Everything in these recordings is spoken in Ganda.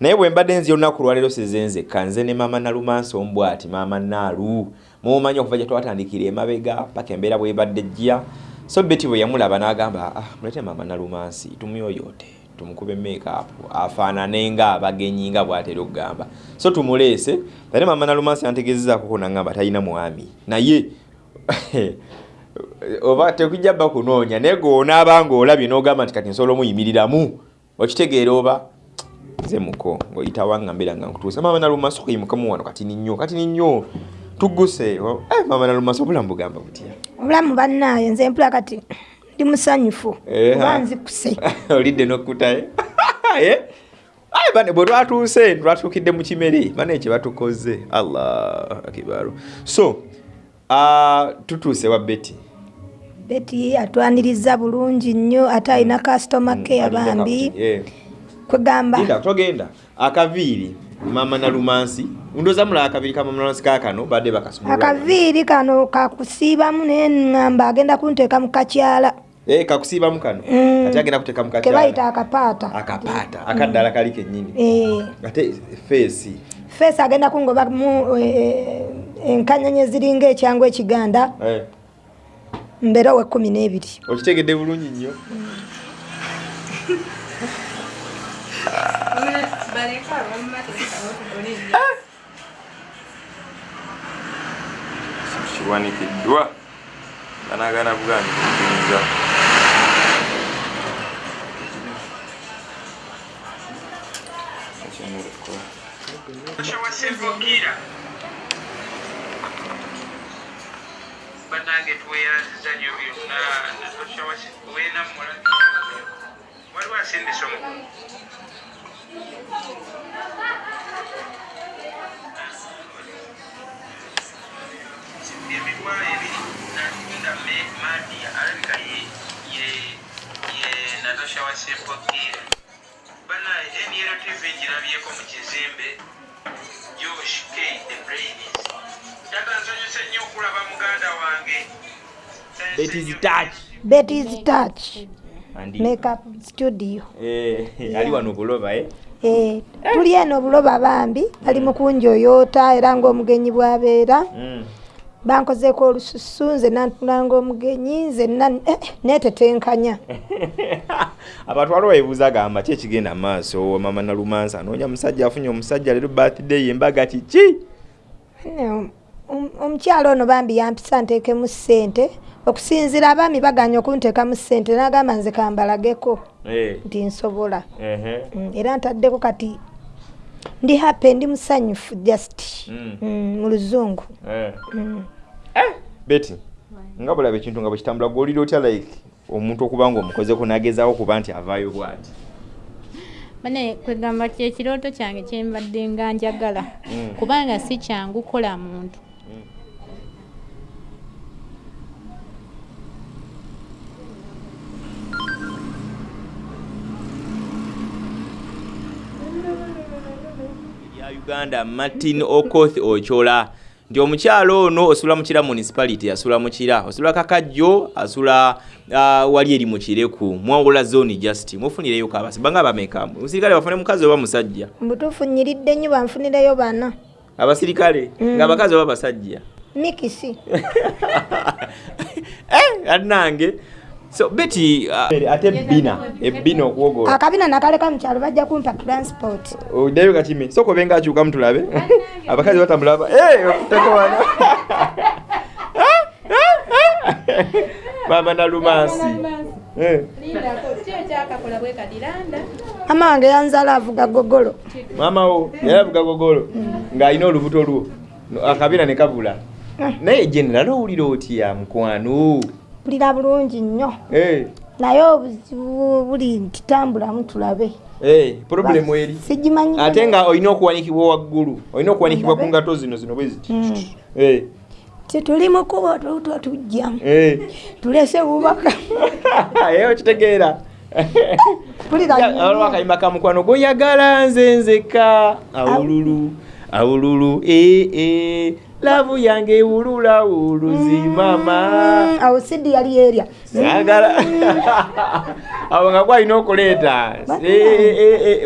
naye bwe mbadde nzi olunaku lwaleero sizenzeka nze ne maama nalumansi ombw ati maama naalu. Mumanyi okuva gye twatandikira emabega paka embeera bwebadde jja so beti bwe yamulaba n'agamba ah, mulete maama nalumansi tumyoyote tumukube makeup afaanane nga abagenyi nga bwatera okugamba. So tumuleese ate maama nalumansi yantegezezaako nagamba talina mwami. Naye oba tekujja bba kunoonya naye goonaaba ngaolabye n'ogamba nti kati nsobola omuyimiriramu okitegeera oba nze muko ngaoyitawa nga mbeera nga nkutuusa maama nalumansi okuyimukamu wano kati ninnyo kati ninnyo tugguse. Eh, maama nalumansi obulamu bugamba butya? Obulamu bannaayo nze mpula kati ndi musanyufu Eh, oba ha. nzikuse. Olidde nokkutaye Eh? Aye, bane bwe twatuuse twatuukidde mu kimere bane ekye batukoze. Allah akibaru so uh, tutuuse wa beti beti atwaniriza bulungi nnyo ate alina kasitoma ke abambi kwegamba. Togenda akaviiri mama nalumansi ndooza mulaba akaviiri ka mama nalumansi kakano badde bakasumula akaviiri kano kakusiibamu naye ŋŋamba agenda kunteeka mu kakyala. Eh, kakusiibamu kano? Mm. ate agenda kuteeka mu kakyala? Bayita akapaata. Akapaata. Akaddala kali kennyini. Eh, ate feesi? Feesi agenda kungobamu eh, enkanyanya eziringa ekyangu ekiganda. Eh, mbeera owe kumi n'ebiri. Okitegedde bulungi nnyo kiwanikiddwa banagana bugani kukiriza kyewasevukira banange tuweeraziza nyo byonna wenammula. Waliwo asindisa omu emitwalo ebiri natunda madia alabika ye natasha wa sempokira banaye nrtv ngirabyeko mu kizimbe josh k the brains tata nsanyuse nnyo okulaba muganda wange Betty's touch. betis touch makeup studio Eh, ali wano buloba eh? Eh, tuli eno buloba bambi bali mu kunjoyoota era ng'omugenyi bw'abeera. Mm. bankozeeko olususu nze nantula ng'omugenyi nze na- eh, neetetenkanya. Abantu waliwo ebuuza agamba ki ekigenda mu maaso? Mama nalumansa anoonya musajja afunye omusajja leero birthday embaga kiki Ne, om- omukyalo ono bambi yampisa nteekemu ssente okusinziira abaami baganya okunteekamu ssente n'agamba nze kambalageko Eh, nti nsobola ehe. Mm, era ntaddeko kati ndi happy ndi musanyufu just Mm. Mm, mu luzungu Eh. Mm. beti nga bulaba ekintu nga bwekitambula gwolira otya like omuntu okuba nga omukozeko nagezaako kuba nti avaayo bwati bane kwegamba ti ekirooto kyange kyembadde nga njagala kubanga si kyangu kola muntu uganda martin okoth ochola. Nti omukyalo ono osula mukira municipality asula mukira osula kakajjo asula uh, wali eri mukireku mwawula zone just. Mufunireyo kabasi banga bameka? Musirikale bafune mukazi oba musajja? Mutuufu nyiridde nnyo banfunireyo bana. Abasirikale? Nga abakazi oba basajja mikisi. Eh, anange so beti uh, ate ebbina ebbina okuwogola. Akabina nakaleka mukyalo bajja kumpa transport. Oddayo katime soko benga akyukamu tulabe abakazi batamulaba tekowana mama nalumansi Eh, mama wange yanzala avuga gogolo. Mama wo yali avuga gogolo. Ng'alina olubuto lwo akabina ne kabula. Naye general owulira otya mukwano mpulira bulungi nnyo. Eh, naye obuzibu buli nti tambulamu tulabe eh, problemu eri. sigimanyi ate nga olina okuwanikibwa waggulu olina okuwanikibwa ku ngato zino zino bwe ziti. Mm. Eh, tituli mukubo tuto tujja eh. tulese bubaka Eh, okitegeera. Waliwo akayimba ka mukwano goyagala nze nzeka awululu awululu ee lavu yange wulula wuluzi mama. Mm, awo sidi yali erya. Sagala. Awo nga gwalina okuleeta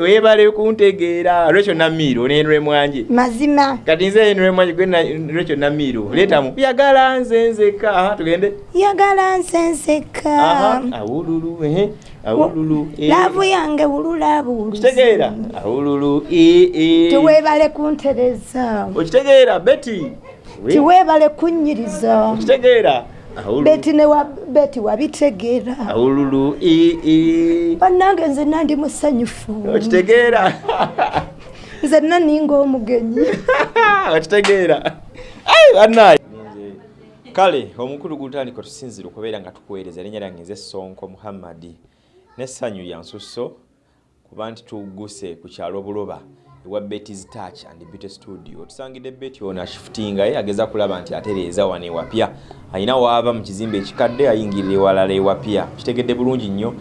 webale kuntegeera. Lwekyo namiiro nenwe mwanje mazima. Kati nze enwe mwanje gwe lwekyo namiiro. Leetamu yagala nze nzeka. Tugende. Yagala nsenseka Aha, awululu ehe, awululu laavu yange wulula buwuluzi kitegeera awululu tiweebale kuntereza. Okitegeera beti We- tiweebale kunnyiriza okitegeera. Beti ne wa beti wabitegeera. Awululu bannange nze nandi musanyufu. Okitegeera. Nze naninga omugenyi okitegeera. Bannaye kale omukulu gutandika tusinzire okubeera nga tukuweereza erinnya lyange nze sonko muhammadi nessanyu yansusso kuba nti tuguse ku kyalo buloba ewa betis touch and beauty studio. Tusangidde beti ono ashifutingaye ageza kulaba nti atereeza wano ewapya ayina waava mu kizimbe ekikadde ayingirira ewalala ewapya kitegedde bulungi nnyo.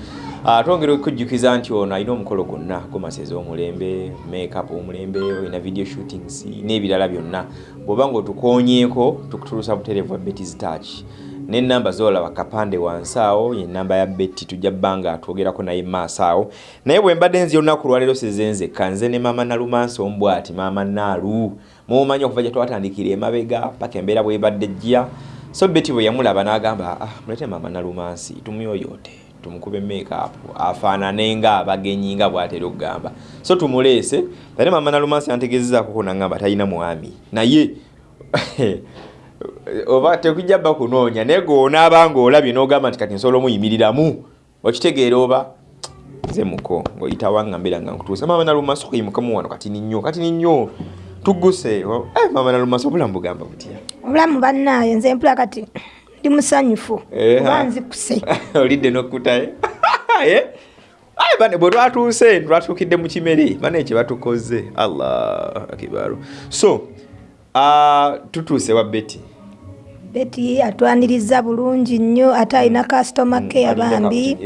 Ah, twongera okujjukiza nti ono alina omukolo gwonna gumasezi omulembe makeup omulembe olina video shootings n'ebirala byonna. Bw'oba nga otukoonyeeko tukutulusa butereevu bwa betis touch n'enamba zolaba kapande wansi awo yenamba ya beti tujja bbanga twogerako naye maaso awo. Naye bwe mbadde nzi olunaku lwaleero sezenzeka nze ne maama nalumansi ombwati maama naalu mumanyi okuva gye twatandikira emabega paka embeera bwebadde jja so beti bwe yamulaba n'agamba ah, mulete maama nalumansi tumyoyote tumukube makeup afaanane nga abagenyi nga bwatera okugamba. So tumuleese ate maama nalumansi yantegezezaako nagamba talina mwami. Naye oba tekujja bba kunoonya naye goonaaba ngaolabye n'ogamba nti kati nsobola omuyimiriramu okitegeera oba nze muko ngaoyitawa nga mbeera nga nkutuusa maama nalumansi okuyimukamu wano kati ninnyo kati ninnyo tugguse. Eh, maama nalumansi obulamu bugamba butya? Obulamu bannaaye nze mpula kati ndi musanyufu Eh, oba ha. nzikuse. Olidde nokkutaye aye bane bwe twatuuse twatuukidde mu kimere bane kye batukoze. Allah akibaru so ah, tutuuse wa beti beti atwaniriza bulungi nnyo ate alina kasitoma ke abambi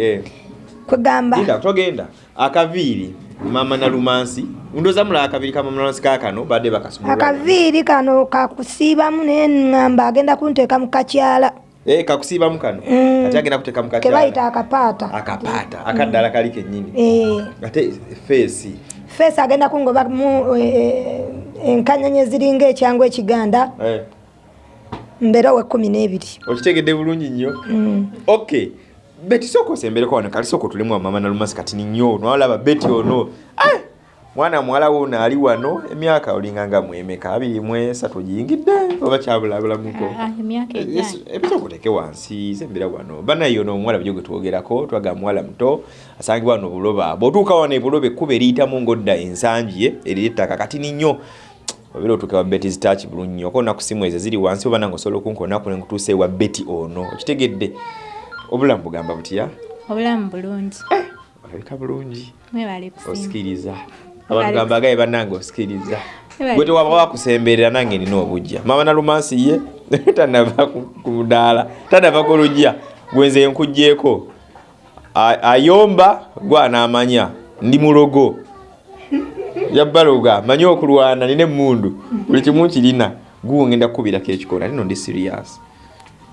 kwegamba Linda, togenda. Akaviiri mama nalumansi ndoza mula akaviiri ka mama nalumansi kakano badde bakasumula akaviiri kano kakusiibamu naye ŋŋamba agenda kunteeka mu kakyala. Eh kakusiibamu kano. Mm. kati agenda kuteeka mukakyala akapaata. Akapaata akaddala kali kennyini. Eh, ate feesi. Feesi agenda kungobamu eh, enkanyanya ziringa ekyangu ekiganda mbeera we kumi n'ebiri. Okitegedde bulungi nnyo. Mm. okay beti sooka osembereko wano kali sooka otulemu mama nalumansi kati ninyo nwalaba beti ono Eh, mwana muwala wo ono ali wano emyaka olinga nga mwemeka abiri mwesatu giyingidde oba kyabulabulamuko Ah, emyaka ejjana ebisooka oteke wansi sembera wano. Banaye ono omuwala byo gwe twogerako twaga muwala muto asangibwa wano obuloba. Bw'otuuka wano ebuloba ekkuba eriyitamu ng'odda ensangi ye eriri ettaka kati ninyo obeera otuuka wa beti zitaki bulungi nnyo okona ku simu ezo ziri wansi oba nange osobola okunkonaku ne nkutuusa ewa beti ono. Okitegedde? Obulamu bugamba butya? Obulamu bulungi. Olabika bulungi. Mwebale kusinga osikiriza. Abantu gamba agaye bannange osikiriza. Ebale gwe tewaba wakusemberera nange nina obujja. Mama nalumansi ye tanava ku ku mudaala tanava ku lujja gwenze nkugjeeko A- ayomba gwanamanya ndi mulogo yabbaloga manyi okulwana nina emundu. Buli kimu kirina guwo ngenda kukubirako ekikola nino ndi serious.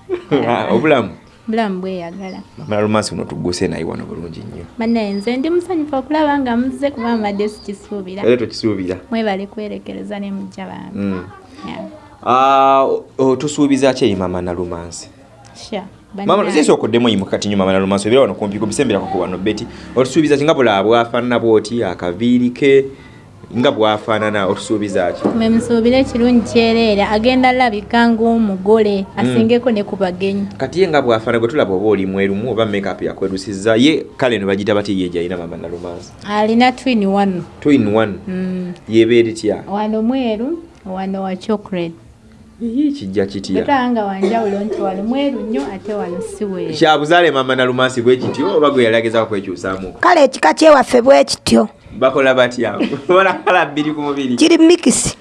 Obulamu? Bulamu bweyagala. Mama nalumansi buno tugguse naye wano bulungi nnyo. Bannaye nze ndi musanyufu okulaba nga muzze kuba mbadde sikisuubira. Era tokisuubira mwebale kwerekereza ne mujja bange. Mm. Ah, o- o- tusuubiza ki eri mama nalumansi? Sure. mama Bannaye. zisi okoddemu oyimuka kati nyo mama nalumansi obeera wano kumpi kubisemberako ku wano beti otusuubiza ki nga bulaba bwafaanana bwoti akaviiri ke nga bwafaanana otusuubiza ki? Mwe musuubire ekirungi kyereera agenda labika ng'omugole asingeko ne ku bagenyi. Kati ye nga bwafaana gwe tulaba oba oli mwerumu oba makeup yakwerusiza ye kale no bagita bati ye gyalina mama nalumansi. Alina twin wano two in one? Mm. yebeera etya wano mweru wano wa chocolate. Kijja kitya? Getwanga wanjawulo nti wano mweru nnyo ate wano si weeru. Kyabuzaale mama nalumansi bwe kityo oba gwe yalagezako kwekyusaamu? Kale ekika kyewaffe bwe kityo bakola batya? Ola kala bbiri ku mubiri. Kiri mikisi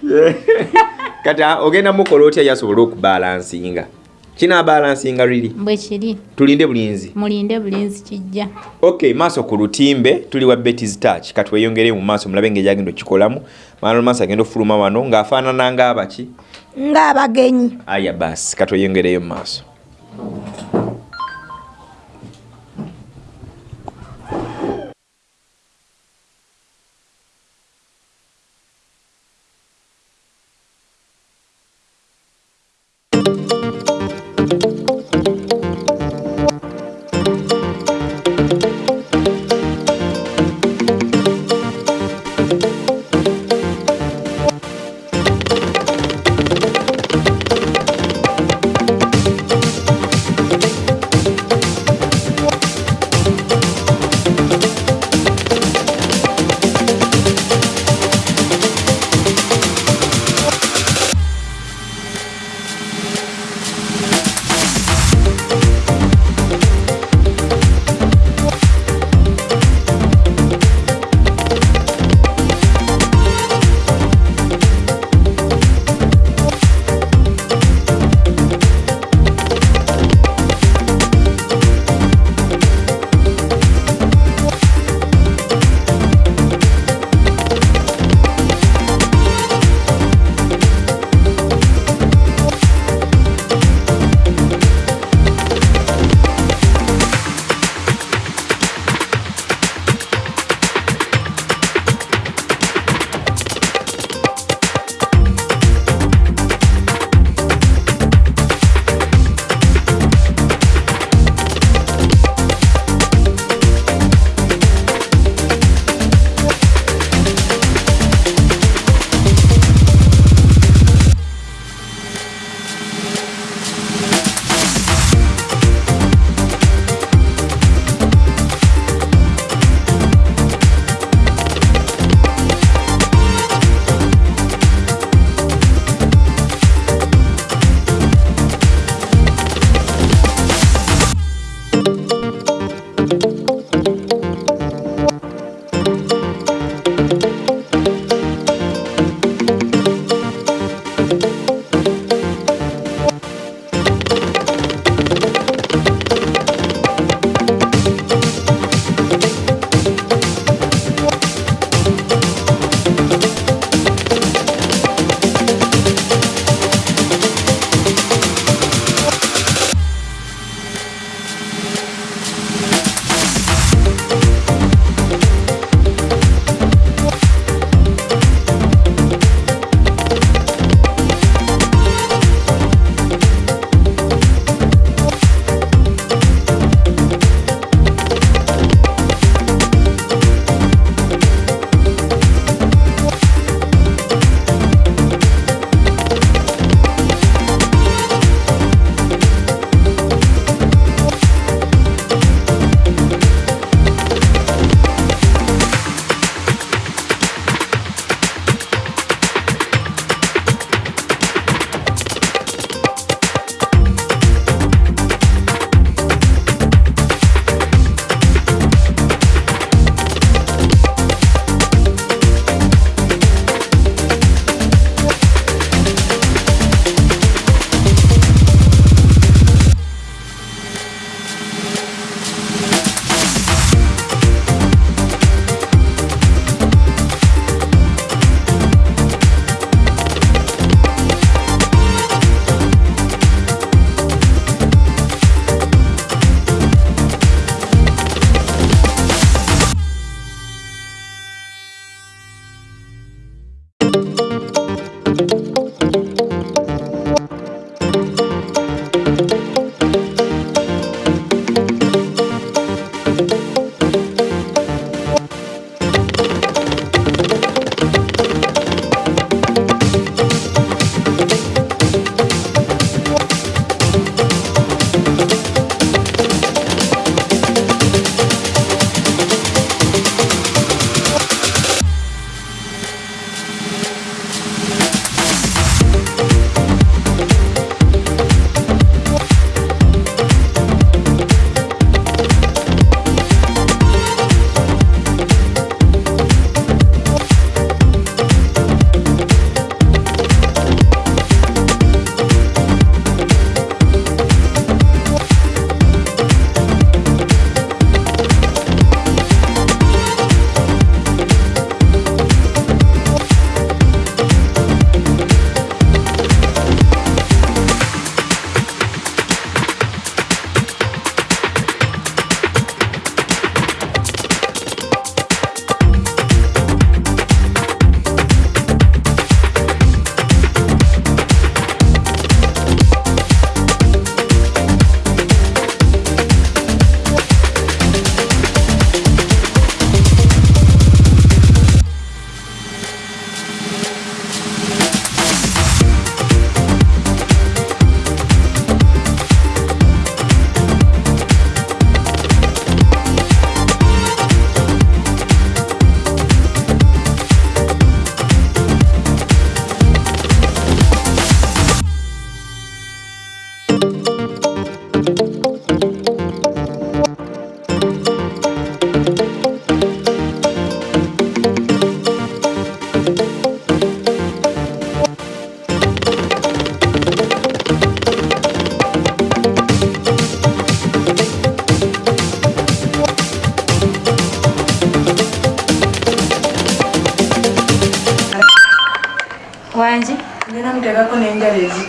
kati ah, ogenda mukola otya yasobola okubalansinga kinaabalansinga liri bwe kiri. Tulinde bulinzi. Mulinde bulinzi kijja. Ok maaso ku lutimbe tuli wa betis touch. Kati weyongere mu maaso mulabe engeri agenda okikolamu. Maana maaso agenda ofuluma wano ng'afaanana ng'abaki. Ng'abagenyi. Aya basi katweyongereyo mu maaso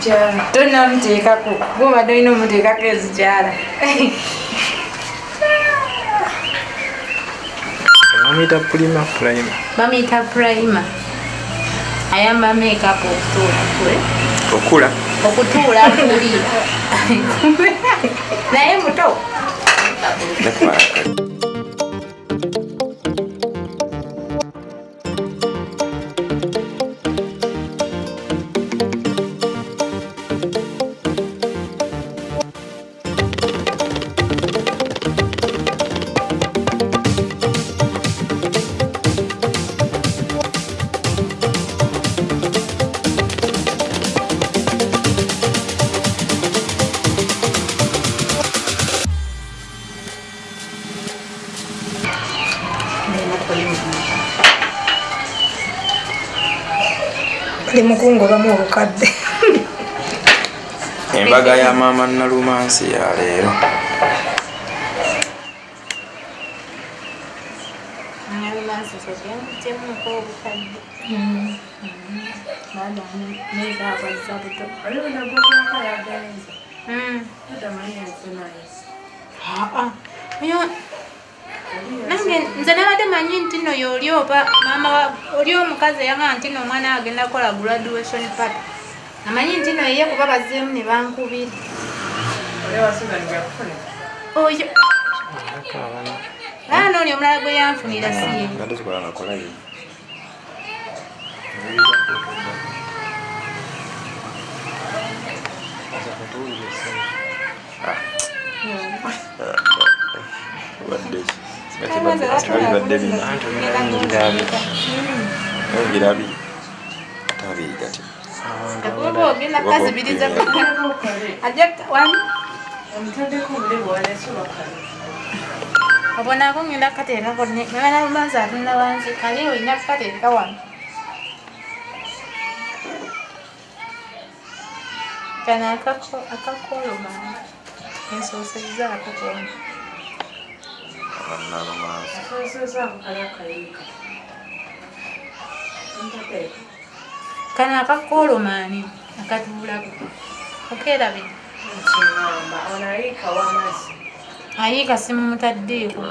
n'enjala ezikyala tonamuteekako gobadde olina omuteekako ezikyala bamuyita pulima pulima bamuyita prima ayamba makeup okutuula kule? Okula okutuula kulira naye muto mukungobamu obukadde embaga ya maama nalumansi ya leero nange nze nabadde manyi nti no yoli oba mama wa- oli omukazi eyagaa nti no omwana we agenda kukola graduation party amanyi nti no ye kuba bazeemu ne bankubira. Oyo aana oli omulala gwe yanfunira siye. nga tuzikola nakolayo badde binaongerabi atabii gati kale obonaako ngenda kukateekako mwana lumanzi atunula wansi kali olina kukateeka wano kano akakoloma ensoosezzaako kona bannalumansi so nseza mukale akayiika ntatereka kano akakoolomaani akatuulaku okeerabira kinamba ono ayiika wamazzi ayiika simumutaddiiko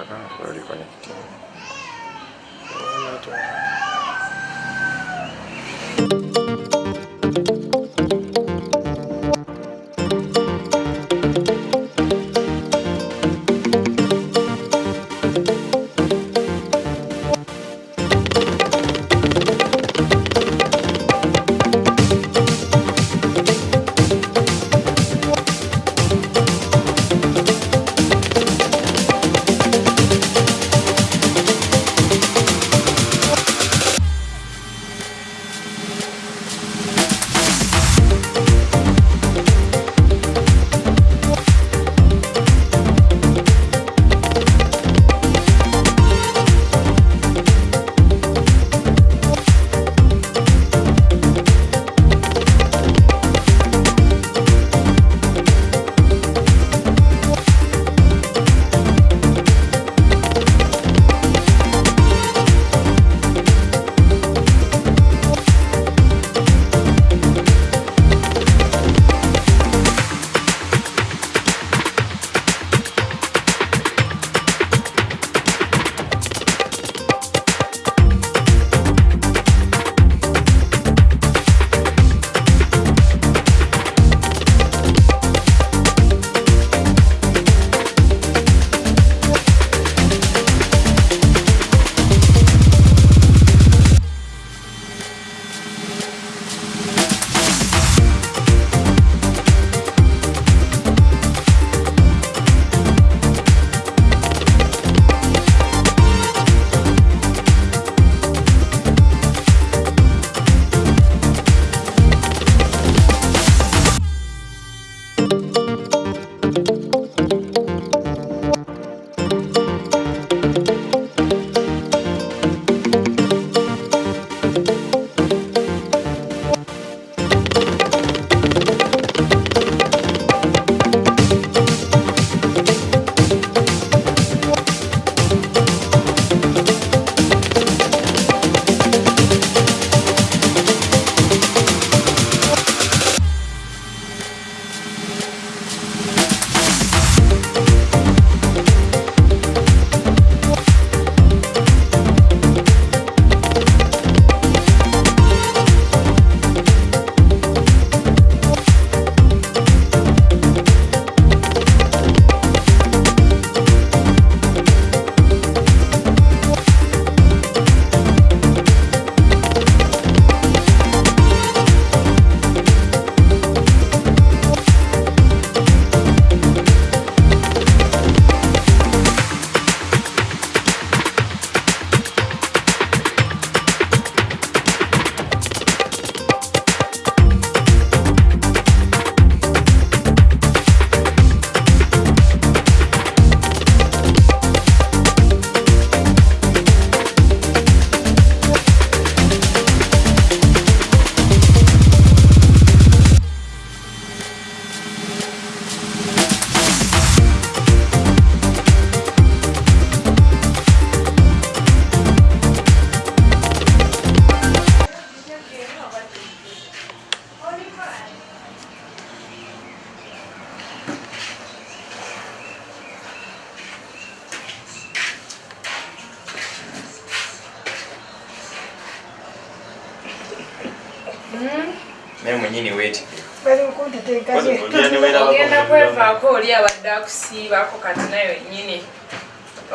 Akusiibako kati nayo nyini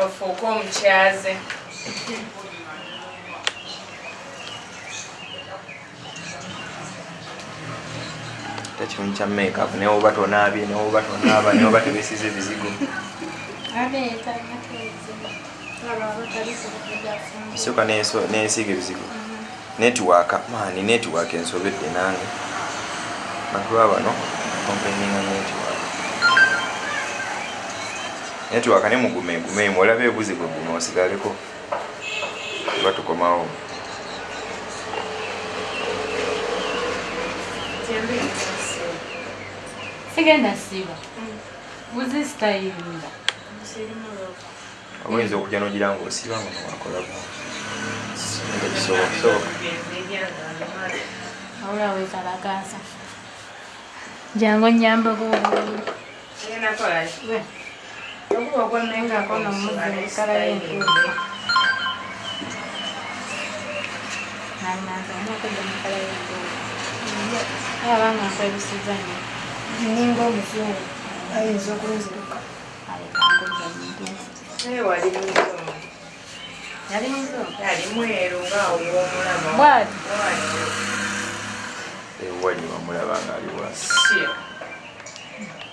ofuuke omukyaze tekirungi kya makeup naye oba tonaabye naye oba tonaaba naye oba tebesiza ebizigo. Soka nesiiga ebizigo. Netiwaaka maani netiwaaka ensobedde nange. Natuba bano kompeninga netiwaaka netiwaaka ne mugumegumeemu olaba ebuzigo gume osigaleko oba tukomawo sigenda siba buzi sitayiringa oba oyinza okujja nogira nga osiba nga nowakolako tekisoboka awula wekalakasa jangu nyambako okuba nomuziekala yentuufu nalinazanakujanikala yentuufu abanga nkwebisiza nyo ninga omuzungu ayinza okunziruka. Alekanguja muntuufu naye wali muzomu yali muzungu? Yali mweru ngaogwomulama bwati. Ewali wamulaba nga ali wasi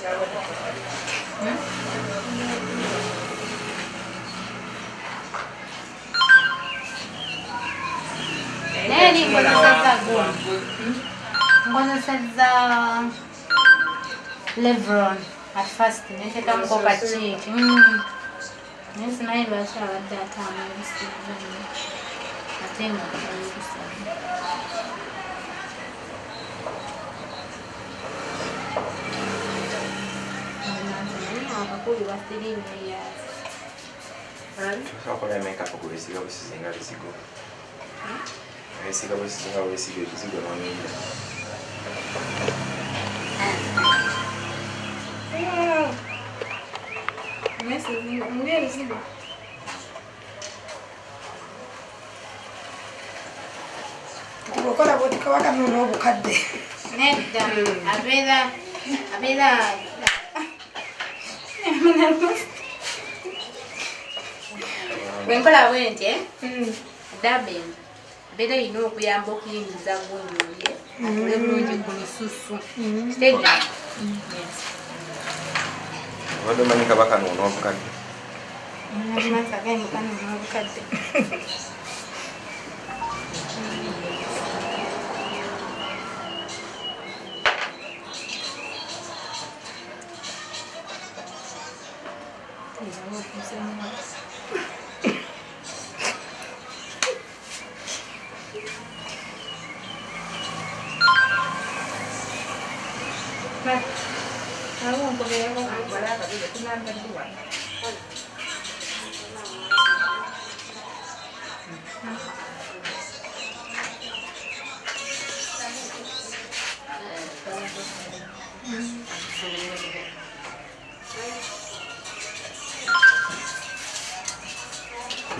ねえりんごのさゴのさレブロン at first niteka mko kachiki mm. nesi naye bashabadde atamu ate nga ayibisana abakulu basirimu eyazi tosobola makeup kubesiga busizinga bizigo besiga busizinga bwesiga ebizigo nonyinda ngaebizigo tikokola bwoti kabaka nona obukadde nedda abeera abeera bwenkola bwe nti dabin abeera erina okuyamba okuyingiza gwonyolye atule bulungi ku lususu. Kitegera obadde omanyi kabaka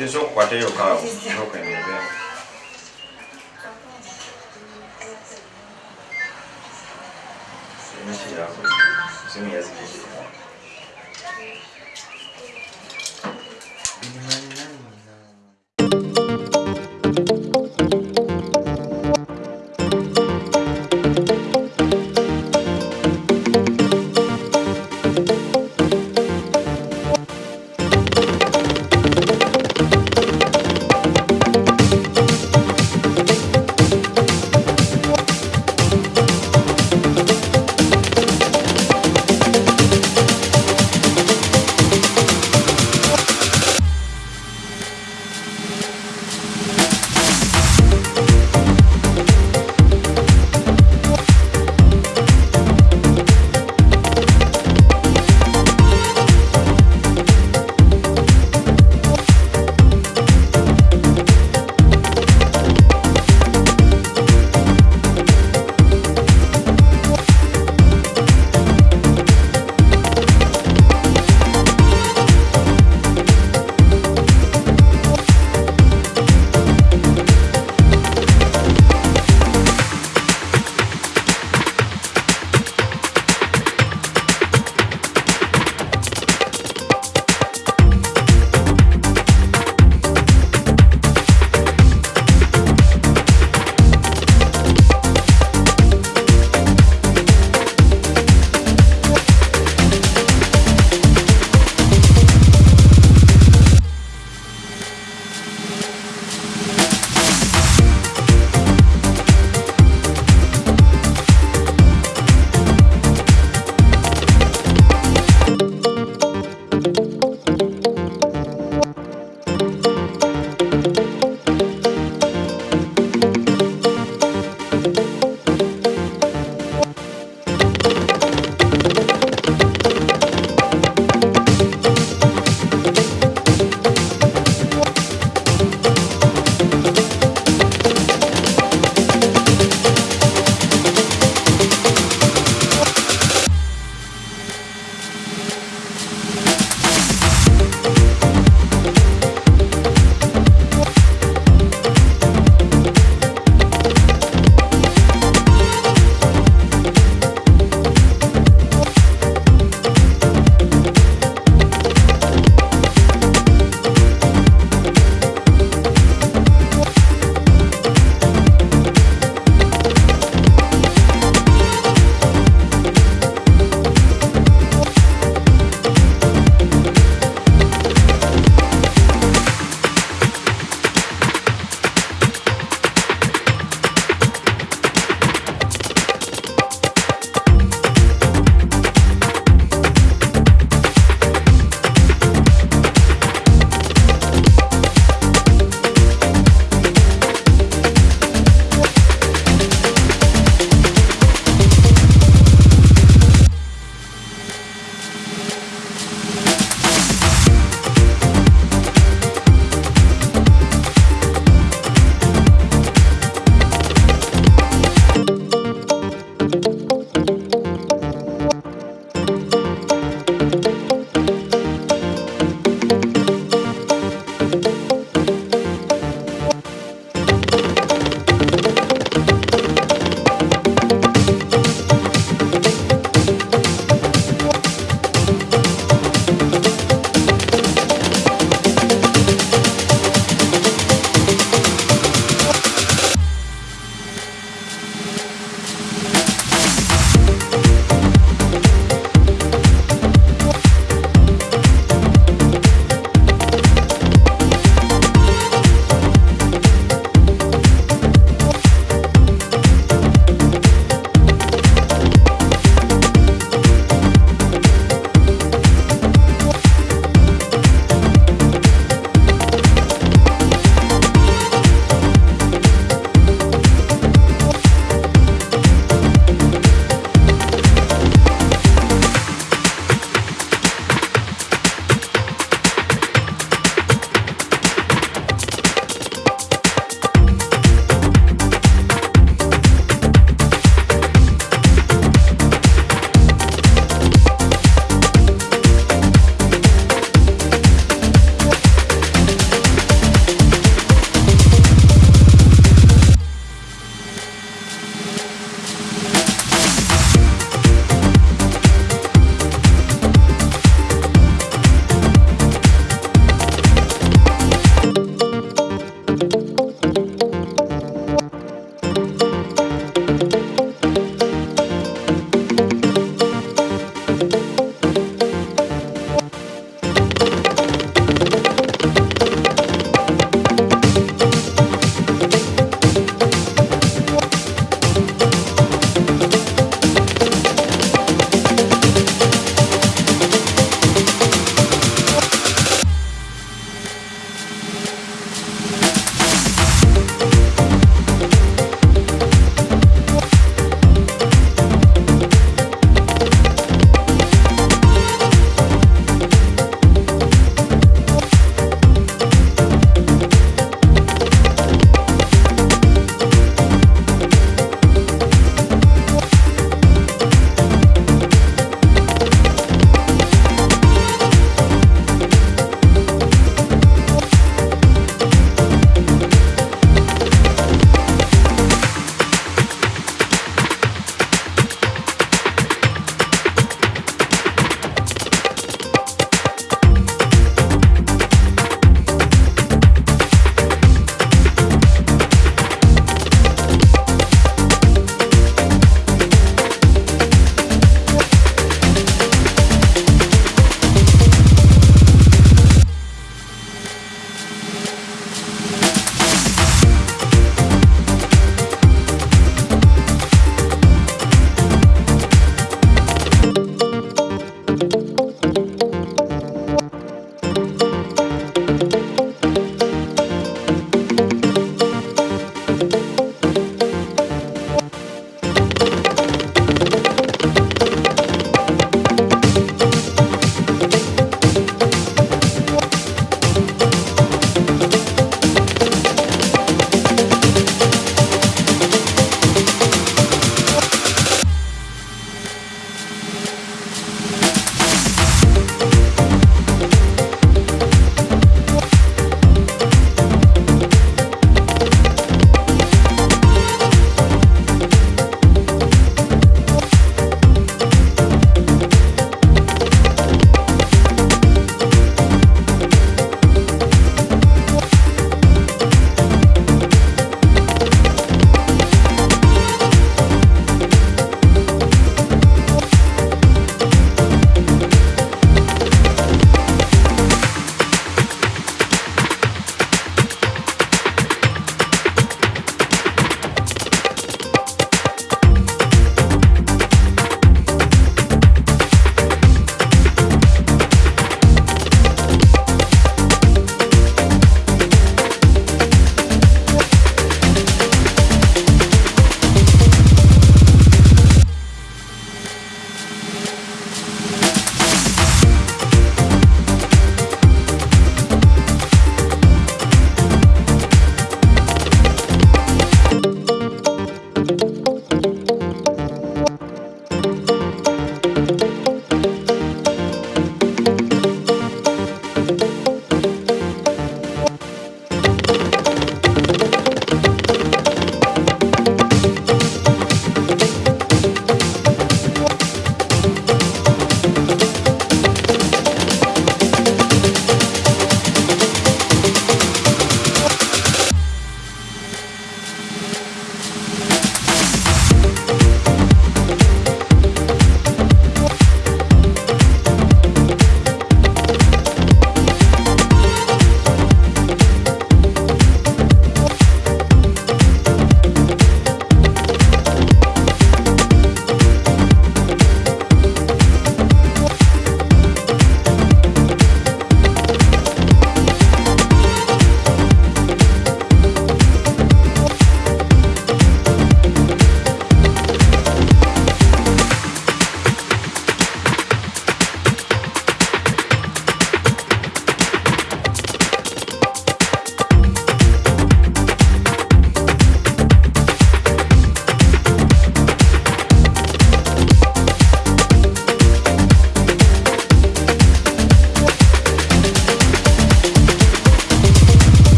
nona obukadde obukadde Yesu okukwata eyo kaawo okwenebe Simu simu yazikirira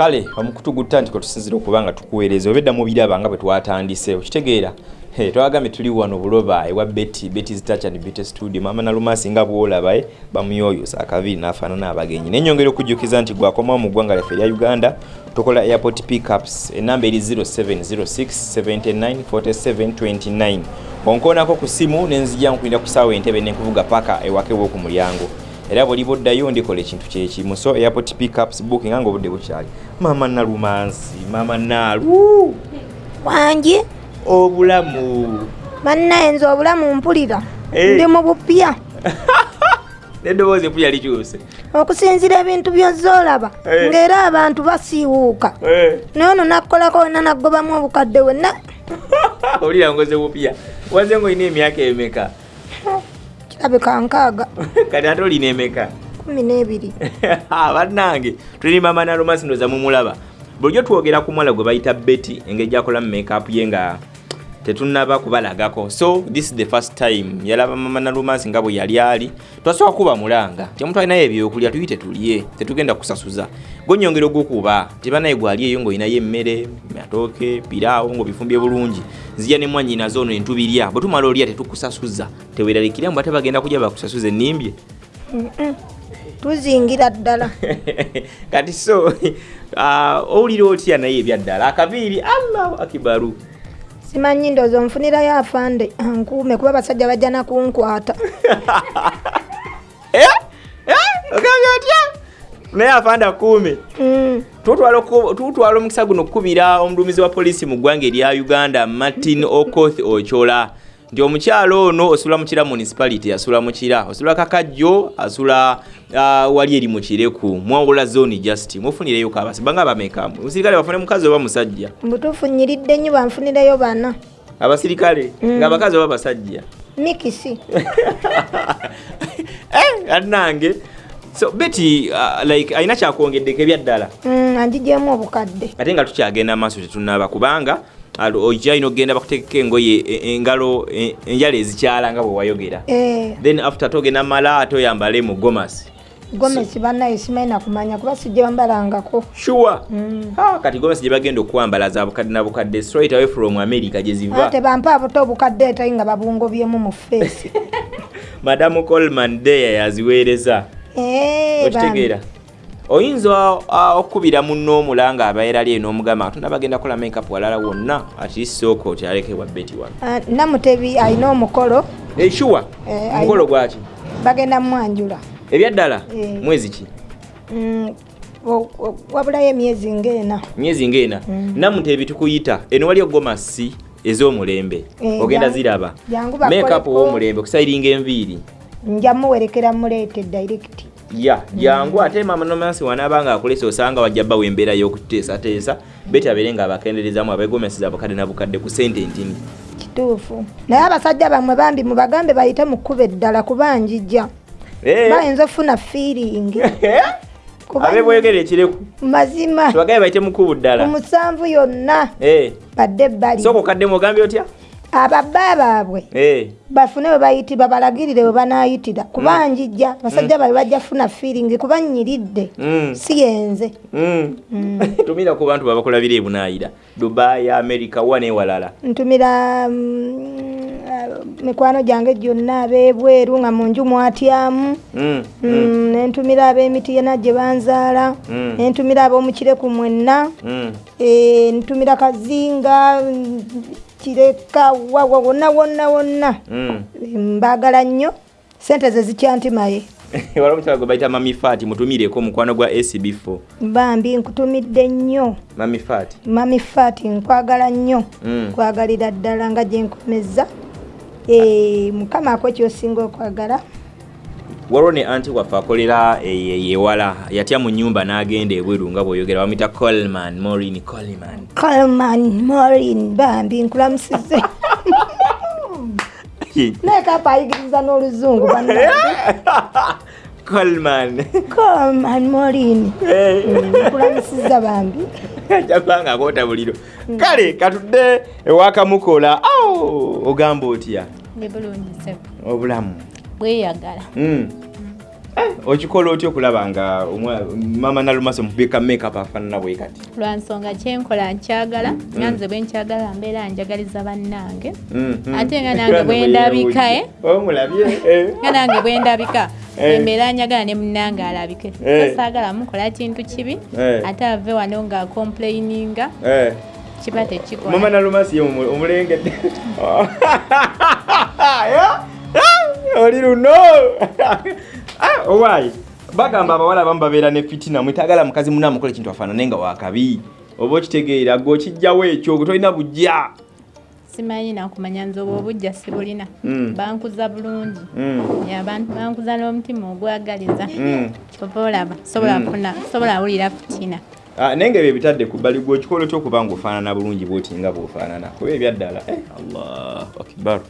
kale omukutugutta nti kwetusinzira okuba nga tukuweereza obedda mu biraba nga bwe twatandise okitegeera? Hey, twagambye tuli wano buloba ewa beti beti zitacha and beti studio mama na lumasi nga bwolaba eh bamuyoyo sakaviri nafaanana abagenyi. Nenyongera okujjukiza nti gwakomawo mu ggwanga lyaffe erya uganda tukola airport pickups enamba eri 0706794729 onkoonako ku simu nenzija nkulinda ku saawa entebe nenkuvuga paka ewake woku mulyango era bwoli boddayo ndikola ekintu kyekimu so airport pickups booking nga obudde bukyali. Mama nalumansi mama nalu wangi obulamu. Bannaye nze obulamu mpulira. Eh. ndi mu bupya. Neddoboozi empulya likyuse. Okusinzira ebintu byozoolaba Eh. ng'era abantu basiiwuuka. Naye ono nakkolako wena naggobamu obukadde wenna olira ngoze bupya. Waze nga olina emyaka emeka kirabika nkaaga kati ate olina emeka? Kumi n'ebiri. Bannange tuli mama nalomasi ndoza mumulaba. Bulijjo twogera ku mwala gwe bayita beti engeri gyakolamu makeup ye nga tetunaba kubalagako. So this is the first time yalaba mama nalumansi nga bwe yali ali. Twasooka kuba mulanga. Ti omuntu alinayo ebyokulya tuyite tulye tetugenda kusasuza gonyongera ogukuba tibanaye gwali eyo ng'olinayo emmere matooke piraawo ng'obifumbye bulungi. Nzija ne mwanyinazo ono entubirya. Bwe tumala olya tetukusasuza teweeralikira mbu ate bagenda kujja bakusasuza ennimbye tuzingira ddala. Kati so uh, owulira otya naye ebyaddala akaviiri allahu akibaru simanyi ndoozi onfunirayo afande ankuume kuba basajja bajja nakunkwata Eh? Eh? ogambye otya? Naye afanda kuume Mm, tutwala omukisa guno okukubira omulumizi wa poliisi mu ggwanga erya uganda martin okoth ochola. Nti omukyalo ono osula mukira municipality asula mukira osula kakajjo asula uh, wali eri mukireku. Mwawula zone just. Mufunireyo kabasi banga bamekamu musirikale bafune mukazi oba musajja mbutuufu nyiridde nnyo banfunireyo bana. Abasirikale nga abakazi oba basajja mikisi. Eh, annange. So beti uh, like alina kyakwongeddeko ebyaddala Mm, anjigyemu obukadde. Ate nga tukyagenda maaso tetunaba kubanga ojja alina okugenda bakuteekeko engoye e- engalo e- enjala ezikyala nga bwe wayogera. Eh, then after togenda mala ate oyambale mu gomasi gomesi bannaye simanyi nakumanya kuba sijja bambalangako sure. Mm. ah, kati gomesi gye bagenda okwambala za bukadde na bukadde straight away from america gye ziva. Ate bampa buto obukadde etai nga babungobyemu mu feesi madamu colman deya yaziweereza. Eh, okitegeera. oyinza uh, okukubira munno omulanga abeera ali n'omugamba katonda bagenda kola makeup walala wonna ati sooka otyalekebwa beti wano. Ah, namutebi alina omukolo eshuwa Eh, omukolo ayina- gwaki? Bagenda mwanjula ebyaddala Eh. mwezi ki? Mm, wabulayo emyezi ng'ena myezi ng'ena Mm. namutebi tukuyita eno wali ogomasi ez'omulembe Eh, ogenda ziraba. makeup ow'omulembe okusayiringa enviiri. Nja muwerekera muleete direct. Ya jangu ate mama nomansi wanaaba nga akolesa osanga wajja bbawo embeera y'okuteesateesa beti abeere nga abakenderezamu abegomesiza abukadde na bukadde ku sente ntini. Kituufu. Naye abasajja bamwe bambi mubagambe bayite mu kkuba eddala kuba njijja. Bayinza ofuna fiiringi Kuba- abe bwegera ekireku mazima. Tubagaye bayite mukubu ddala. Omusanvu yonna. Eh. badde ebbali. Sooka okaddemu ogambye otya ababba baabwe Eh. bafune we bayitibwa balagirire we banaayitira kuba njijja basajja babe bajja funa fiiringi kuba nnyiridde Mm. si yenze Mm. tumira ku bantu babakulabira ebunaayira dubai america wa newalala ntumira mm, ah, mikwano gyange gyonna ab'ebweru nga mu nju mwatyamu Mm. Mm, nentumira ab'emiti yena gye banzaala Mm. nentumira ab'omukireku mwenna Mm. Eh, ntumira kazinga mm, kireka wawa wonna wonna wonna. Mm. mbaagala nnyo sente ze zikyantimaye wala omukyala gwe bayita mami faati mutumireko omukwano gwa acb4 bambi nkutumidde nnyo. Mami faati mami fati nkwagala nnyo. Mm. nkwagalira ddala nga gyenkomeza Eh, mukama ako kyosinga okwagala waliwo ne anti waffe akolera e- yewala yatya mu nyumba n'agenda ebweru nga bw'oyogera bamuyita colman morin colman calman morin bambi nkulamusize. Naye kapa ayigiriza n'oluzungu colman calman morin nkulamusiza bambi. Jabanga akoota buliro kale katudde ewakamukola ao ogamba otya? Obulamu bweyagala Mm. okikola otya okulaba nga mama nalumaso mubika makeup afaanana bwe kati lwansonga kyenkola nkyagala nanze bwe nkyagala mbeera njagaliza bannange ate nga nange bwe ndabika e eh. nga nange bwe ndabika Eh. embeera njagala ne munnange alabike Eh. so saagala mukola kintu kibi Eh. ate ave wano nga complaininga Eh. kiba tekikola mama nalumasi ye omu- omulengedde? oli luno Ah, owaayi bagamba abawala abamu babeera ne fitina mwetagala mukazi muna amukola ekintu afaanane nga wakabi oba okitegeera gwe okijjawo ekyo gwe tolina bujja. Simanyi nakumanya nze obwo obujja sibulina Mm. bankuza bulungi. Mm, ban- bankuza n'omutima ogwagaliza. Kyova olaba sobola awulira fitina. Ah, naye nga ebyo ebitadde ku bbali gwe okikola otya okuba nga ofaanana bulungi bwoti nga bw'ofaanana. Kuba ebyaddala eh, allah akibaru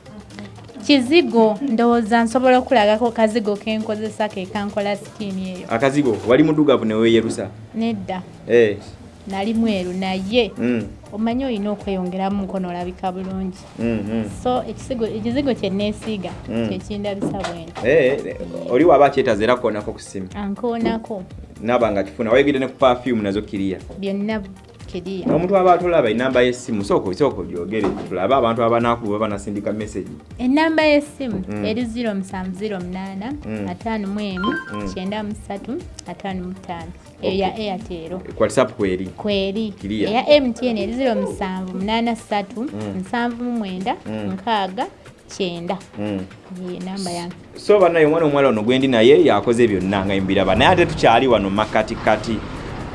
kizigo ndowooza nsobola okulagako kazigo kenkozesa ke kankola sikiini eyo. Akazigo wali muddugavu neweeyerusa nedda. Eh, nali mweru naye. Mm, omanyi olina okweyongeramu nkono olabika bulungi. Mm, mm. so ekizigo kye neesiiga Mm. kyekindabisa bwenti Eh, oli waba akyetaza era kukoonako ku simu ankoonako. Naba nga kifuna wayegedde ne ku perfume nazo kiriya byonna kiriya omuntu aba atolaba enamba y'essimu sooka sooka ogyogere tulabe abantu abanakuba banasindika message ennamba y'essimu Mm. eri 0708 Mm. 51 Mm. 93 55 eyo ya airtel whatsapp kweri kweri eya mtn eri 0783 Mm. 79 Mm. nkaaga kyenda Mm. ye namba yange so banaye omwana omuwala ono gwendi naye yakoze byonna nga mbiraba naye ate tukyali wano makatikati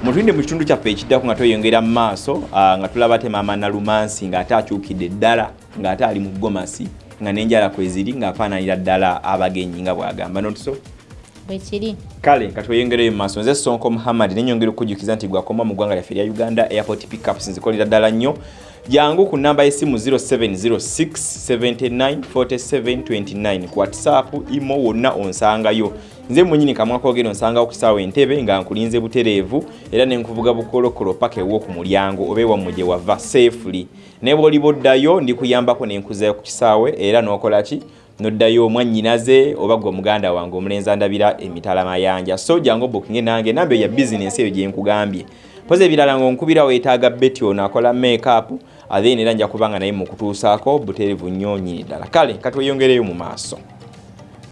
mutulinde mu kitundu kyaffe ekiddako nga tweyongera mu maaso ah, nga tulaba te maama nalumansi ng'ate akyukidde ddala ng'ate ali mu gomasi nga n'enjala kweziri ng'afaananira ddala abagenyi nga bw'agamba. Notuso bwe kiri. Kale nga tweyongereyo mu maaso nze sonko muhammad nenyongera okukujjukiza nti gwakoma mu ggwanga lyaffe erya uganda airport pickups nzikolera ddala nnyo. Jangu ku namba y'essimu 0706794729 ku whatsapp imo wonna onsangayo nze mwenyini kamwa koogero nsangawo ku kisaawo entebe nga nkulinze butereevu era ne nkuvuga bukolokolo paka ewo ku mulyango oba ewammwe gye wava safely. Ne bw'oliba oddayo ndikuyambako ne nkuzayo ku kisaawe era n'okola ki? Noddayo mwannyinaze oba gwe muganda wange omulenzi andabira emitala mayanja so jangu bookinge nange namba eyo ya bizinensi eyo gye nkugambye. Mpozi ebirala ng'onkubira weetaaga beti ono akola makeup then era nja kubanga naye mukutuusaako butereevu nnyo nnyini ddala. Kale katweyongereyo mu maaso